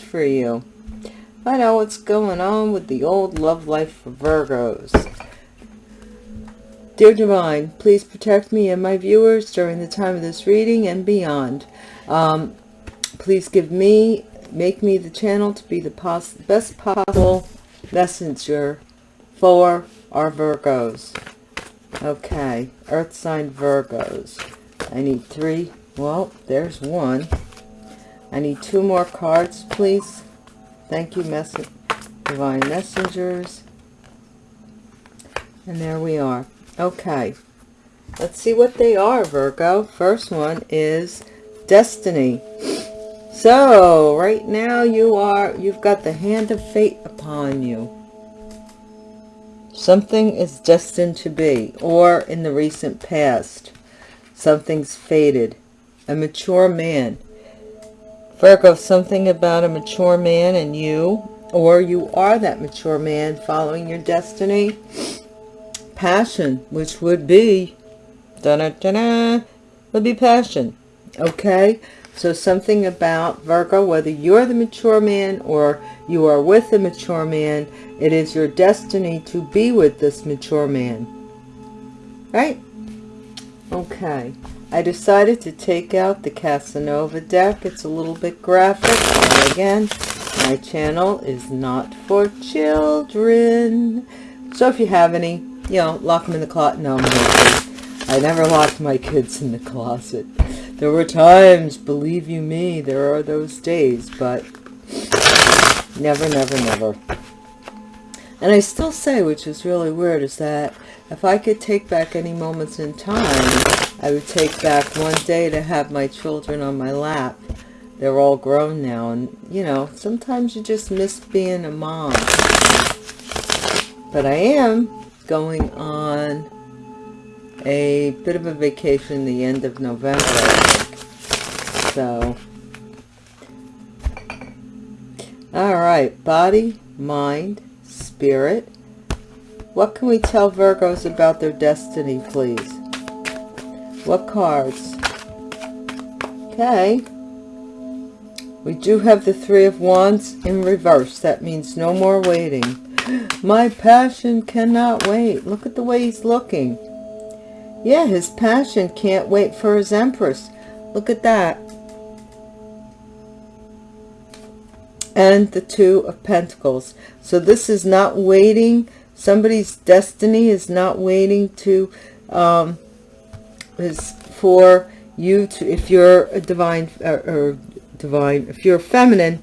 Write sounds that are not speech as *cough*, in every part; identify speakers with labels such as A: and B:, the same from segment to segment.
A: For you. Find out what's going on with the old love life for Virgos. Dear Divine, please protect me and my viewers during the time of this reading and beyond. Um, please give me, make me the channel to be the pos best possible messenger for our Virgos. Okay, Earth sign Virgos. I need three. Well, there's one. I need two more cards, please. Thank you, Divine Messengers. And there we are. Okay. Let's see what they are, Virgo. First one is Destiny. So, right now you are, you've got the hand of fate upon you. Something is destined to be, or in the recent past, something's faded. A mature man Virgo, something about a mature man and you, or you are that mature man following your destiny. Passion, which would be, da da da would be passion. Okay, so something about Virgo, whether you're the mature man or you are with the mature man, it is your destiny to be with this mature man. Right? Okay. I decided to take out the Casanova deck. It's a little bit graphic. And again, my channel is not for children. So if you have any, you know, lock them in the closet. No, I never locked my kids in the closet. There were times, believe you me, there are those days, but never, never, never. And I still say, which is really weird, is that if I could take back any moments in time, I would take back one day to have my children on my lap. They're all grown now. And, you know, sometimes you just miss being a mom. But I am going on a bit of a vacation the end of November. So, all right, body, mind, spirit. What can we tell Virgos about their destiny, please? What cards? Okay. We do have the Three of Wands in reverse. That means no more waiting. *gasps* My passion cannot wait. Look at the way he's looking. Yeah, his passion can't wait for his Empress. Look at that. And the Two of Pentacles. So this is not waiting. Somebody's destiny is not waiting to um, is for you to, if you're a divine, or, or divine, if you're feminine,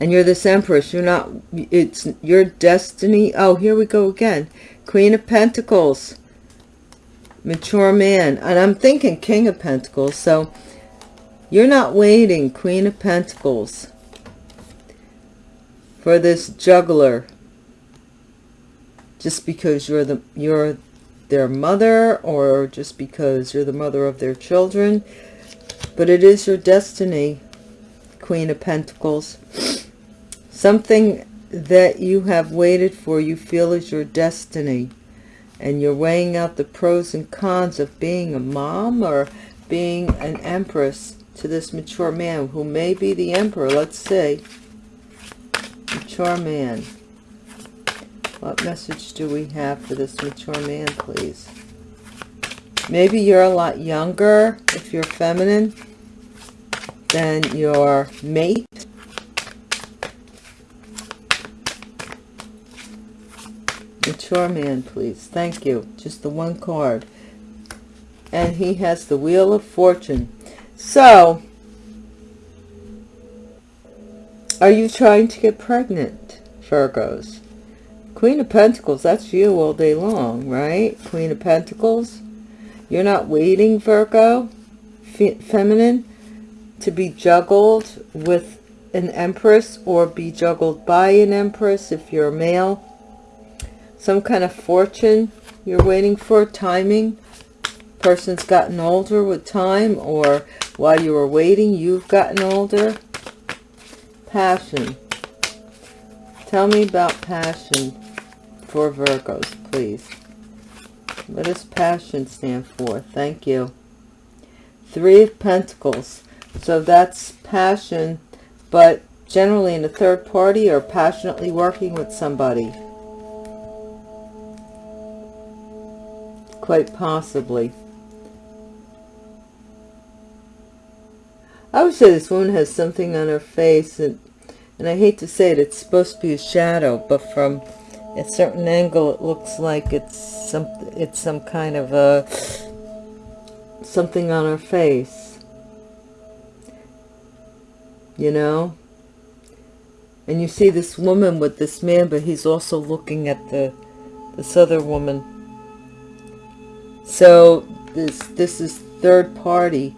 A: and you're this empress, you're not, it's your destiny. Oh, here we go again. Queen of Pentacles, mature man. And I'm thinking King of Pentacles. So you're not waiting, Queen of Pentacles, for this juggler. Just because you're the, you're their mother or just because you're the mother of their children. But it is your destiny, Queen of Pentacles. Something that you have waited for, you feel is your destiny. And you're weighing out the pros and cons of being a mom or being an empress to this mature man who may be the emperor. Let's see. Mature man. What message do we have for this mature man, please? Maybe you're a lot younger, if you're feminine, than your mate. Mature man, please. Thank you. Just the one card. And he has the Wheel of Fortune. So, are you trying to get pregnant, Virgos? Queen of Pentacles, that's you all day long, right? Queen of Pentacles. You're not waiting, Virgo, fe feminine, to be juggled with an empress or be juggled by an empress if you're a male. Some kind of fortune you're waiting for, timing. Person's gotten older with time or while you were waiting, you've gotten older. Passion. Tell me about passion for Virgos, please. What does passion stand for? Thank you. Three of Pentacles. So that's passion, but generally in a third party or passionately working with somebody. Quite possibly. I would say this woman has something on her face and and I hate to say it, it's supposed to be a shadow, but from a certain angle it looks like it's some it's some kind of a something on her face. You know? And you see this woman with this man, but he's also looking at the this other woman. So this this is third party.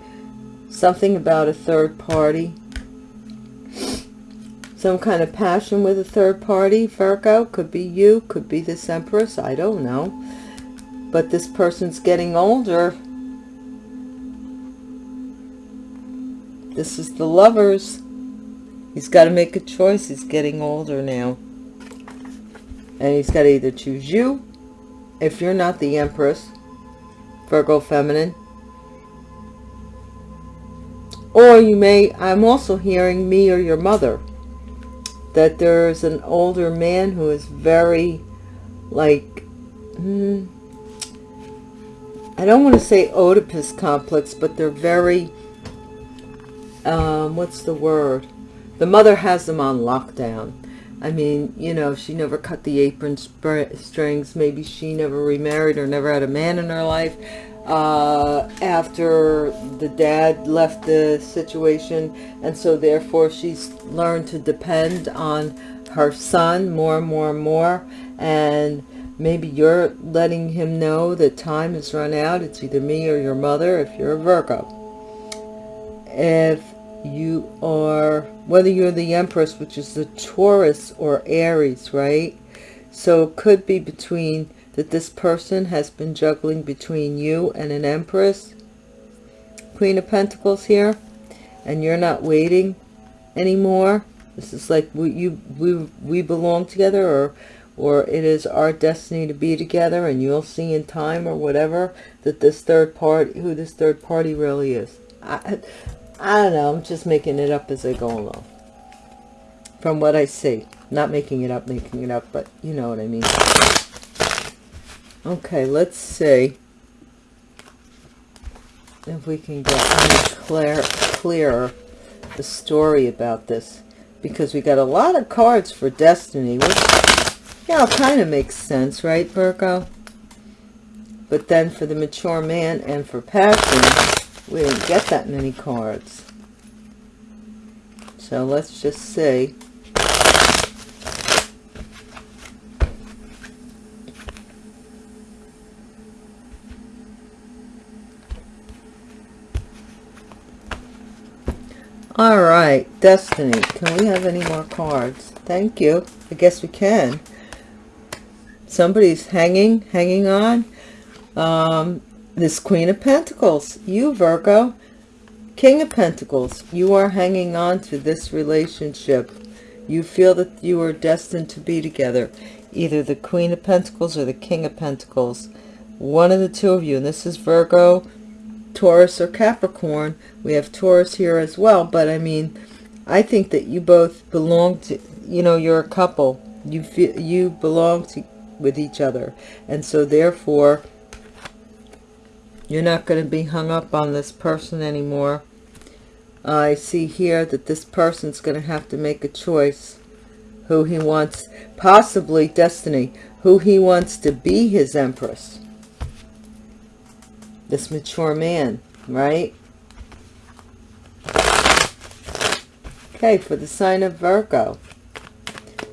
A: Something about a third party some kind of passion with a third party, Virgo. Could be you, could be this Empress, I don't know. But this person's getting older. This is the lovers. He's got to make a choice. He's getting older now. And he's got to either choose you, if you're not the Empress, Virgo Feminine, or you may, I'm also hearing me or your mother that there's an older man who is very like hmm, I don't want to say Oedipus complex but they're very um, what's the word? The mother has them on lockdown. I mean you know she never cut the apron strings. Maybe she never remarried or never had a man in her life uh, after the dad left the situation and so therefore she's learned to depend on her son more and more and more and maybe you're letting him know that time has run out. It's either me or your mother if you're a Virgo. If you are whether you're the Empress which is the Taurus or Aries right? So it could be between that this person has been juggling between you and an empress? Queen of pentacles here and you're not waiting anymore? This is like we you we we belong together or or it is our destiny to be together and you'll see in time or whatever that this third party who this third party really is. I i don't know i'm just making it up as i go along. From what i see. Not making it up making it up but you know what i mean Okay, let's see if we can get clear, clearer the story about this because we got a lot of cards for destiny which yeah kind of makes sense right Virgo but then for the mature man and for passion we didn't get that many cards. So let's just see All right, Destiny. Can we have any more cards? Thank you. I guess we can. Somebody's hanging, hanging on. Um, this Queen of Pentacles. You, Virgo. King of Pentacles. You are hanging on to this relationship. You feel that you are destined to be together. Either the Queen of Pentacles or the King of Pentacles. One of the two of you. And this is Virgo Taurus or Capricorn. We have Taurus here as well, but I mean, I think that you both belong to, you know, you're a couple. You feel you belong to with each other. And so therefore, you're not going to be hung up on this person anymore. I see here that this person's going to have to make a choice who he wants, possibly destiny, who he wants to be his empress this mature man, right? Okay, for the sign of Virgo.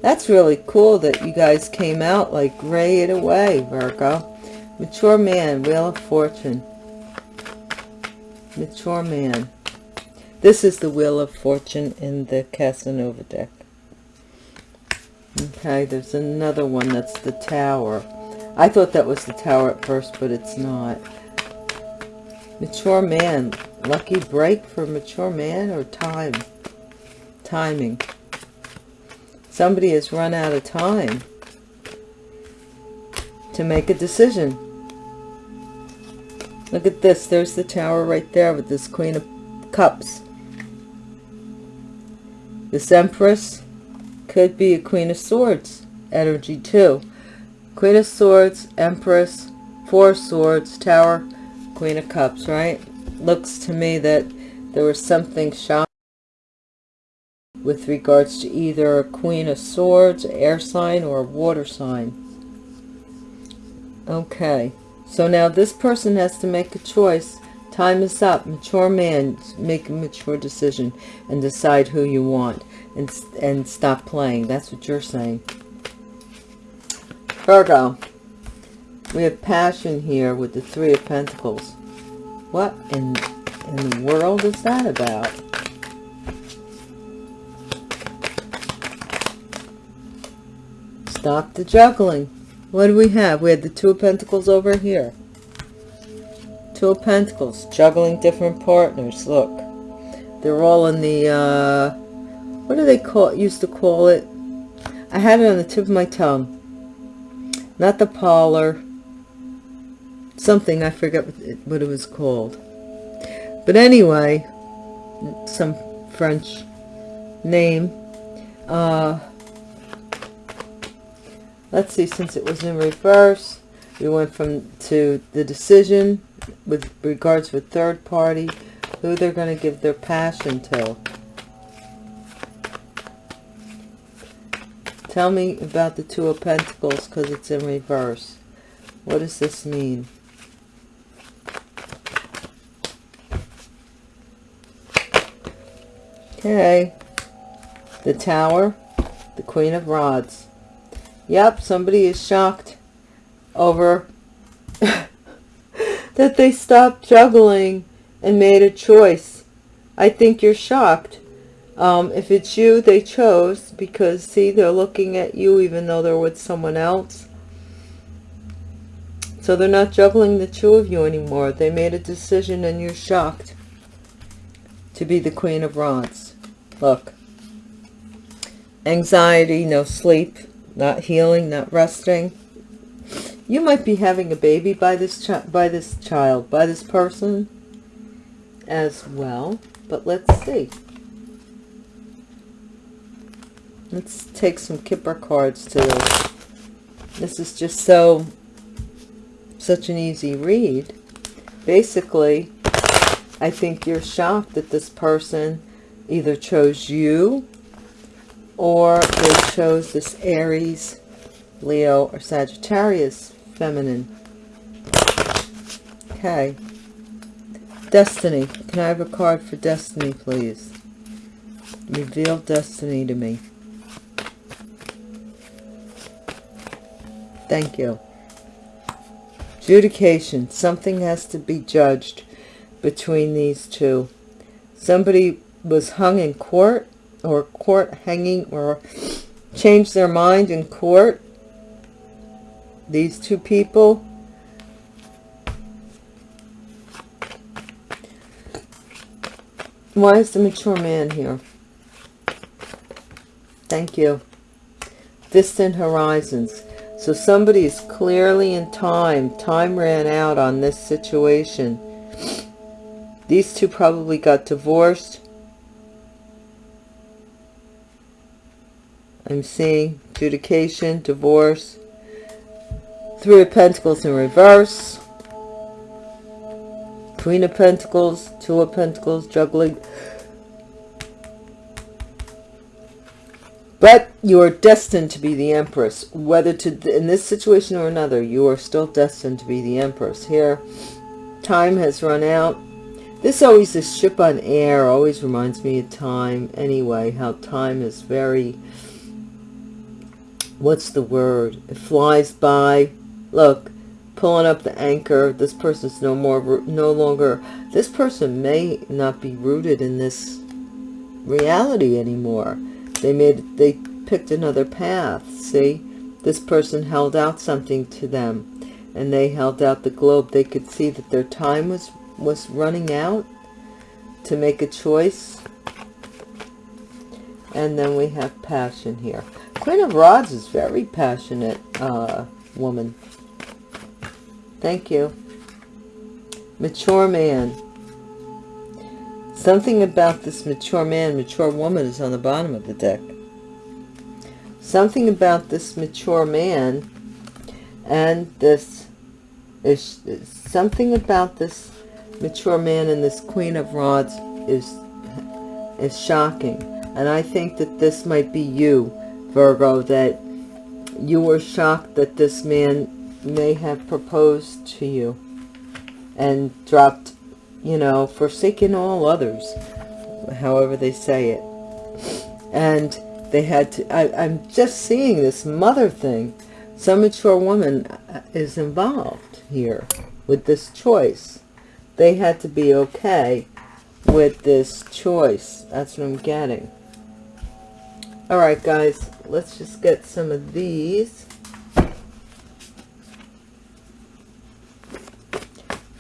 A: That's really cool that you guys came out like right away, Virgo. Mature man, Wheel of Fortune. Mature man. This is the Wheel of Fortune in the Casanova deck. Okay, there's another one that's the Tower. I thought that was the Tower at first, but it's not. Mature man. Lucky break for mature man or time? Timing. Somebody has run out of time to make a decision. Look at this. There's the tower right there with this Queen of Cups. This Empress could be a Queen of Swords energy too. Queen of Swords, Empress, Four Swords, Tower, Queen of Cups, right? Looks to me that there was something shocking with regards to either a Queen of Swords, air sign, or a water sign. Okay, so now this person has to make a choice. Time is up. Mature man, make a mature decision and decide who you want and, and stop playing. That's what you're saying. Virgo, we have passion here with the Three of Pentacles. What in, in the world is that about? Stop the juggling. What do we have? We had the Two of Pentacles over here. Two of Pentacles, juggling different partners. Look, they're all in the, uh, what do they call, used to call it? I had it on the tip of my tongue. Not the parlor. Something, I forget what it, was called. But anyway, some French name. Uh, let's see since it was in reverse we went from to the decision with regards with third party who they're going to give their passion to tell me about the two of pentacles because it's in reverse what does this mean okay the tower the queen of rods Yep, somebody is shocked over *laughs* that they stopped juggling and made a choice. I think you're shocked. Um, if it's you, they chose because, see, they're looking at you even though they're with someone else. So they're not juggling the two of you anymore. They made a decision and you're shocked to be the Queen of Rods. Look. Anxiety, no sleep, not healing, not resting. You might be having a baby by this by this child, by this person as well. But let's see. Let's take some Kipper cards to this. This is just so, such an easy read. Basically, I think you're shocked that this person either chose you or they chose this Aries, Leo, or Sagittarius feminine. Okay. Destiny. Can I have a card for Destiny, please? Reveal Destiny to me. Thank you. Adjudication. Something has to be judged between these two. Somebody was hung in court or court hanging or changed their mind in court. These two people why is the mature man here? Thank you. Distant horizons. So somebody is clearly in time. Time ran out on this situation. These two probably got divorced I'm seeing adjudication, divorce, Three of Pentacles in reverse, Queen of Pentacles, Two of Pentacles, juggling. But you are destined to be the Empress. Whether to in this situation or another, you are still destined to be the Empress. Here, time has run out. This always, this ship on air always reminds me of time. Anyway, how time is very what's the word? It flies by. Look, pulling up the anchor. This person's no more, no longer, this person may not be rooted in this reality anymore. They made, they picked another path. See, this person held out something to them and they held out the globe. They could see that their time was, was running out to make a choice. And then we have passion here. Queen of Rods is very passionate uh, woman. Thank you. Mature man. Something about this mature man, mature woman is on the bottom of the deck. Something about this mature man and this is something about this mature man and this queen of rods is is shocking and i think that this might be you virgo that you were shocked that this man may have proposed to you and dropped you know forsaken all others however they say it and they had to I, i'm just seeing this mother thing some mature woman uh, is involved here with this choice. They had to be okay with this choice. That's what I'm getting. All right, guys, let's just get some of these.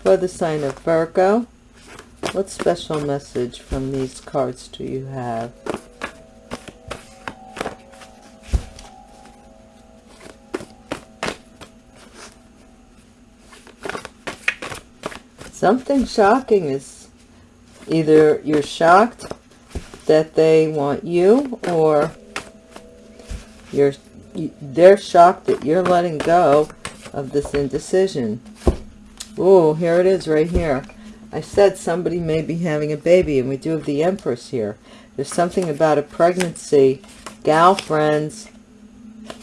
A: For the sign of Virgo, what special message from these cards do you have? something shocking is either you're shocked that they want you or you're they're shocked that you're letting go of this indecision. Oh here it is right here. I said somebody may be having a baby and we do have the empress here. There's something about a pregnancy. Gal friends.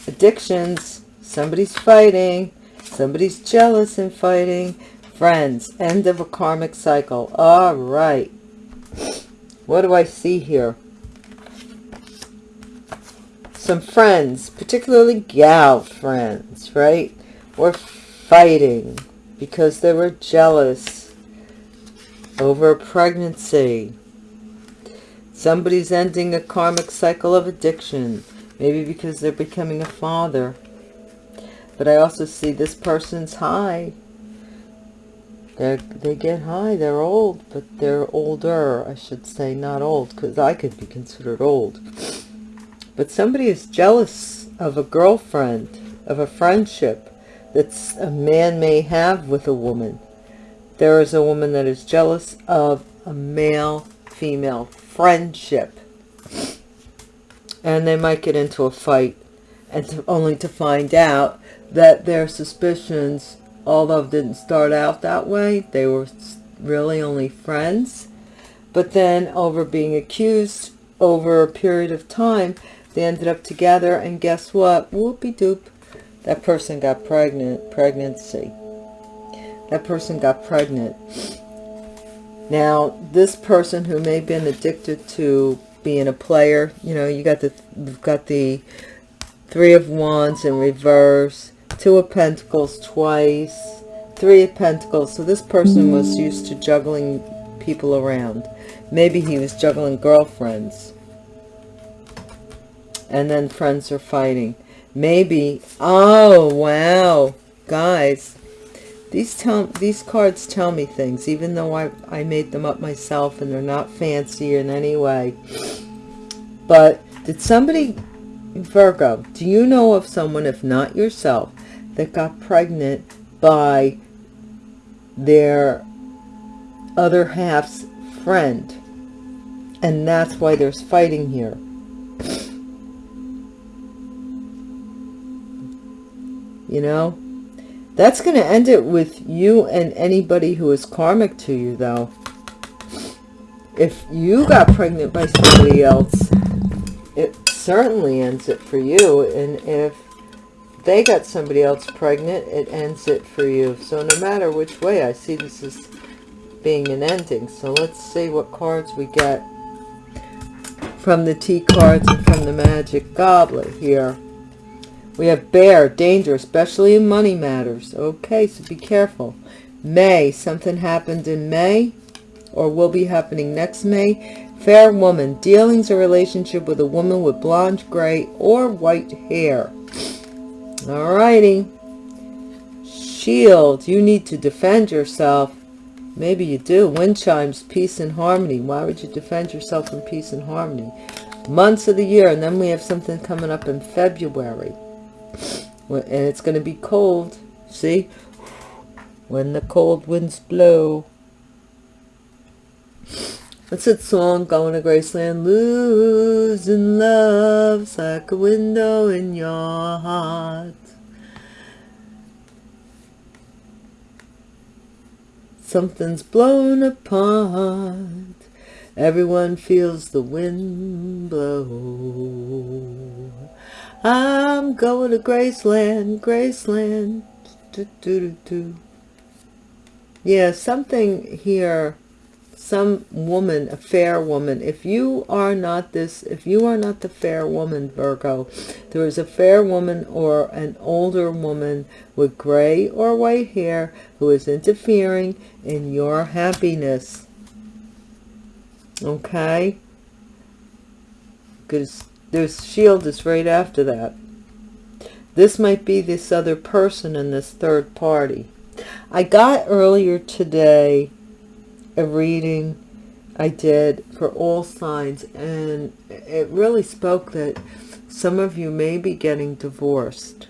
A: Addictions. Somebody's fighting. Somebody's jealous and fighting. Friends, end of a karmic cycle. All right. What do I see here? Some friends, particularly gal friends, right? Were fighting because they were jealous over a pregnancy. Somebody's ending a karmic cycle of addiction. Maybe because they're becoming a father. But I also see this person's high they they get high. They're old, but they're older, I should say, not old, because I could be considered old. But somebody is jealous of a girlfriend, of a friendship that a man may have with a woman. There is a woman that is jealous of a male-female friendship. And they might get into a fight, and to, only to find out that their suspicions although didn't start out that way they were really only friends but then over being accused over a period of time they ended up together and guess what whoopie doop that person got pregnant pregnancy that person got pregnant now this person who may have been addicted to being a player you know you got the you've got the three of wands in reverse Two of Pentacles twice, Three of Pentacles. So this person was used to juggling people around. Maybe he was juggling girlfriends. And then friends are fighting. Maybe, oh, wow. Guys, these tell these cards tell me things, even though I, I made them up myself and they're not fancy in any way. But did somebody, Virgo, do you know of someone, if not yourself, that got pregnant by their other half's friend. And that's why there's fighting here. You know? That's going to end it with you and anybody who is karmic to you, though. If you got pregnant by somebody else, it certainly ends it for you. And if they got somebody else pregnant, it ends it for you. So no matter which way, I see this as being an ending. So let's see what cards we get from the T cards and from the Magic Goblet here. We have Bear, danger, especially in money matters. Okay, so be careful. May, something happened in May or will be happening next May. Fair woman, dealings or relationship with a woman with blonde, gray, or white hair. Alrighty. Shield, you need to defend yourself. Maybe you do. Wind chimes, peace and harmony. Why would you defend yourself from peace and harmony? Months of the year, and then we have something coming up in February. And it's going to be cold. See? When the cold winds blow. What's that song? Going to Graceland. Losing love's like a window in your heart. Something's blown apart. Everyone feels the wind blow. I'm going to Graceland, Graceland. Do, do, do, do. Yeah, something here some woman, a fair woman. If you are not this, if you are not the fair woman, Virgo, there is a fair woman or an older woman with gray or white hair who is interfering in your happiness. Okay? Because there's shield is right after that. This might be this other person in this third party. I got earlier today a reading I did for all signs and it really spoke that some of you may be getting divorced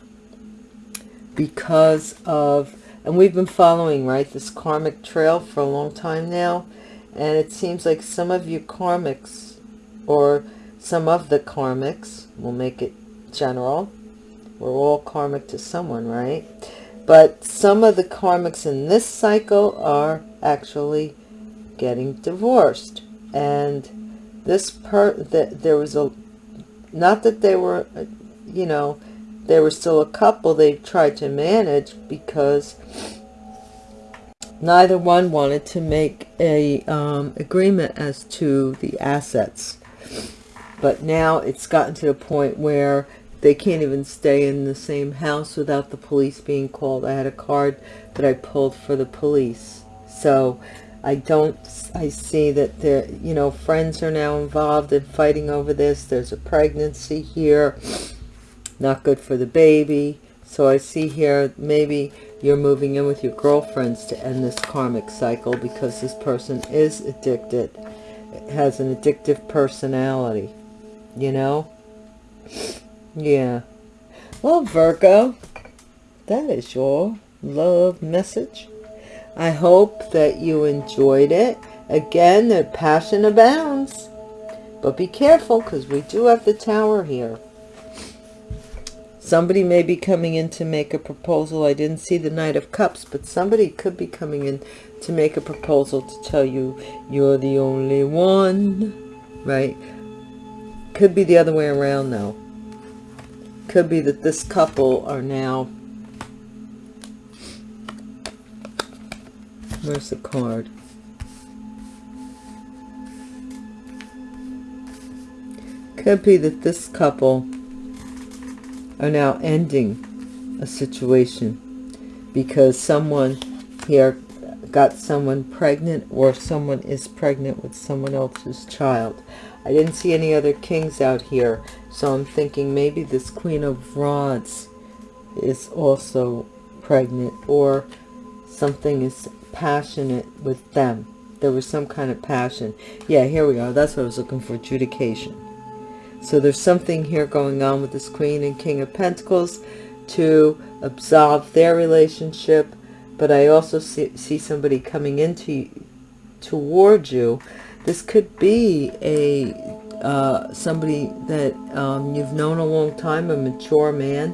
A: because of and we've been following right this karmic trail for a long time now and it seems like some of you karmics or some of the karmics we'll make it general. We're all karmic to someone right? But some of the karmics in this cycle are actually getting divorced. And this part that there was a not that they were you know they were still a couple they tried to manage because neither one wanted to make a um, agreement as to the assets but now it's gotten to the point where they can't even stay in the same house without the police being called i had a card that i pulled for the police so I don't, I see that there, you know, friends are now involved in fighting over this. There's a pregnancy here, not good for the baby. So I see here, maybe you're moving in with your girlfriends to end this karmic cycle because this person is addicted, has an addictive personality, you know? Yeah. Well, Virgo, that is your love message I hope that you enjoyed it. Again, the passion abounds. But be careful because we do have the tower here. Somebody may be coming in to make a proposal. I didn't see the Knight of Cups, but somebody could be coming in to make a proposal to tell you you're the only one, right? Could be the other way around, though. Could be that this couple are now Where's the card? Could be that this couple are now ending a situation because someone here got someone pregnant or someone is pregnant with someone else's child. I didn't see any other kings out here, so I'm thinking maybe this Queen of Rods is also pregnant or something is passionate with them. There was some kind of passion. Yeah, here we are. That's what I was looking for, adjudication. So there's something here going on with this Queen and King of Pentacles to absolve their relationship. But I also see, see somebody coming into towards you. This could be a uh, somebody that um, you've known a long time, a mature man.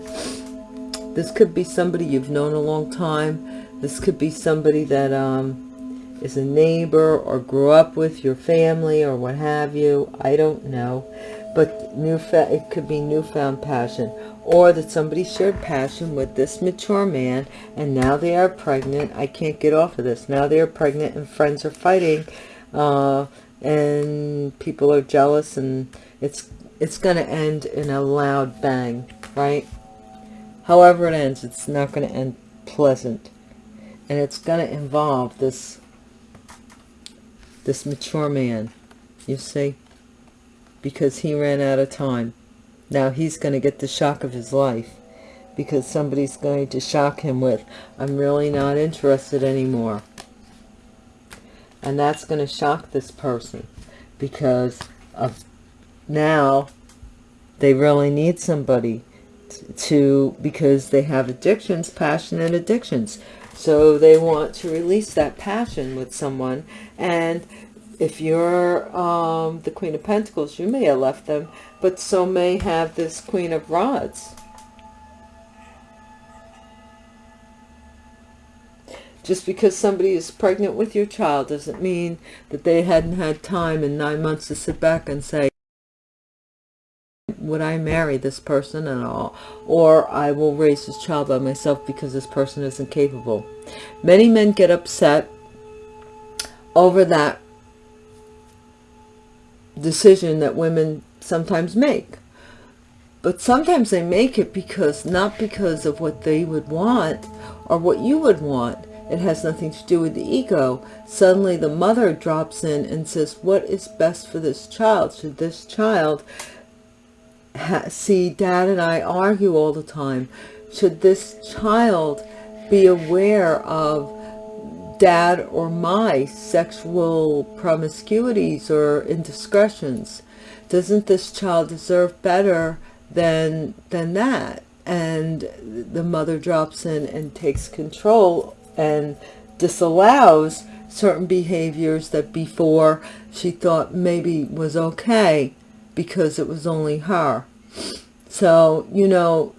A: This could be somebody you've known a long time this could be somebody that um, is a neighbor or grew up with your family or what have you. I don't know. But new it could be newfound passion. Or that somebody shared passion with this mature man and now they are pregnant. I can't get off of this. Now they are pregnant and friends are fighting. Uh, and people are jealous and it's it's going to end in a loud bang, right? However it ends, it's not going to end pleasant. And it's going to involve this this mature man you see? Because he ran out of time. Now he's going to get the shock of his life because somebody's going to shock him with I'm really not interested anymore and that's going to shock this person because of now they really need somebody to because they have addictions passionate addictions so they want to release that passion with someone and if you're um, the Queen of Pentacles, you may have left them, but so may have this Queen of Rods. Just because somebody is pregnant with your child doesn't mean that they hadn't had time in nine months to sit back and say, would I marry this person at all? Or I will raise this child by myself because this person isn't capable. Many men get upset over that decision that women sometimes make. But sometimes they make it because, not because of what they would want or what you would want. It has nothing to do with the ego. Suddenly the mother drops in and says, what is best for this child? Should this child see dad and I argue all the time? Should this child be aware of dad or my sexual promiscuities or indiscretions? Doesn't this child deserve better than, than that? And the mother drops in and takes control and disallows certain behaviors that before she thought maybe was okay because it was only her. So, you know,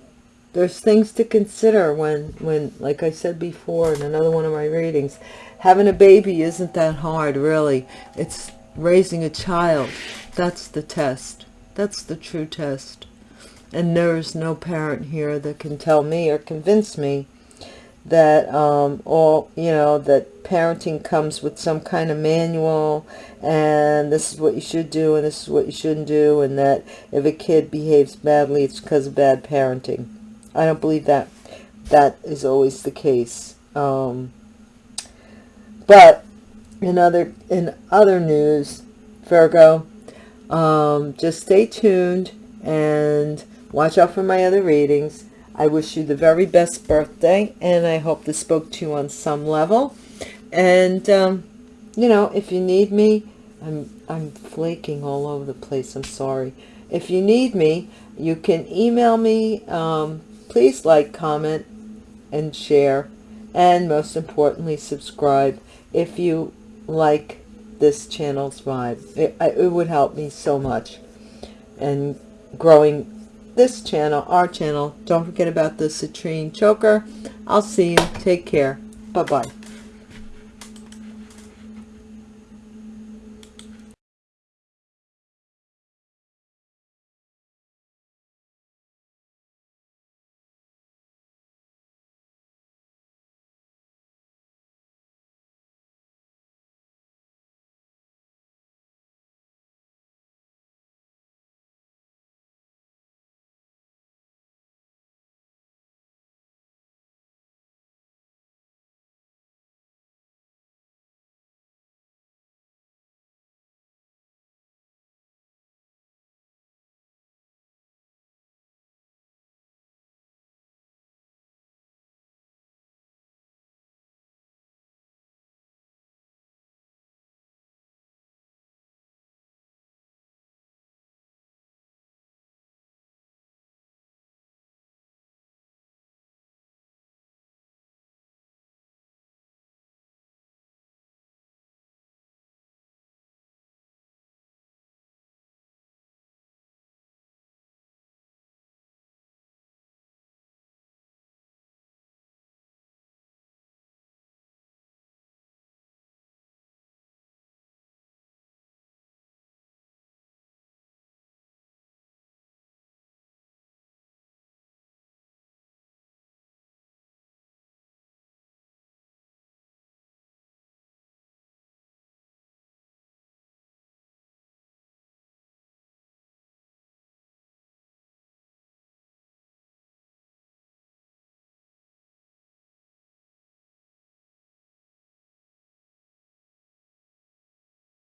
A: there's things to consider when, when, like I said before in another one of my readings, having a baby isn't that hard, really. It's raising a child. That's the test. That's the true test. And there's no parent here that can tell me or convince me that um, all, you know, that parenting comes with some kind of manual and this is what you should do and this is what you shouldn't do and that if a kid behaves badly, it's because of bad parenting. I don't believe that that is always the case. Um, but in other, in other news, Virgo, um, just stay tuned and watch out for my other readings. I wish you the very best birthday, and I hope this spoke to you on some level. And, um, you know, if you need me, I'm, I'm flaking all over the place. I'm sorry. If you need me, you can email me. Um, please like, comment, and share. And most importantly, subscribe if you like this channel's vibe. It, it would help me so much. And growing this channel, our channel. Don't forget about the citrine choker. I'll see you. Take care. Bye-bye.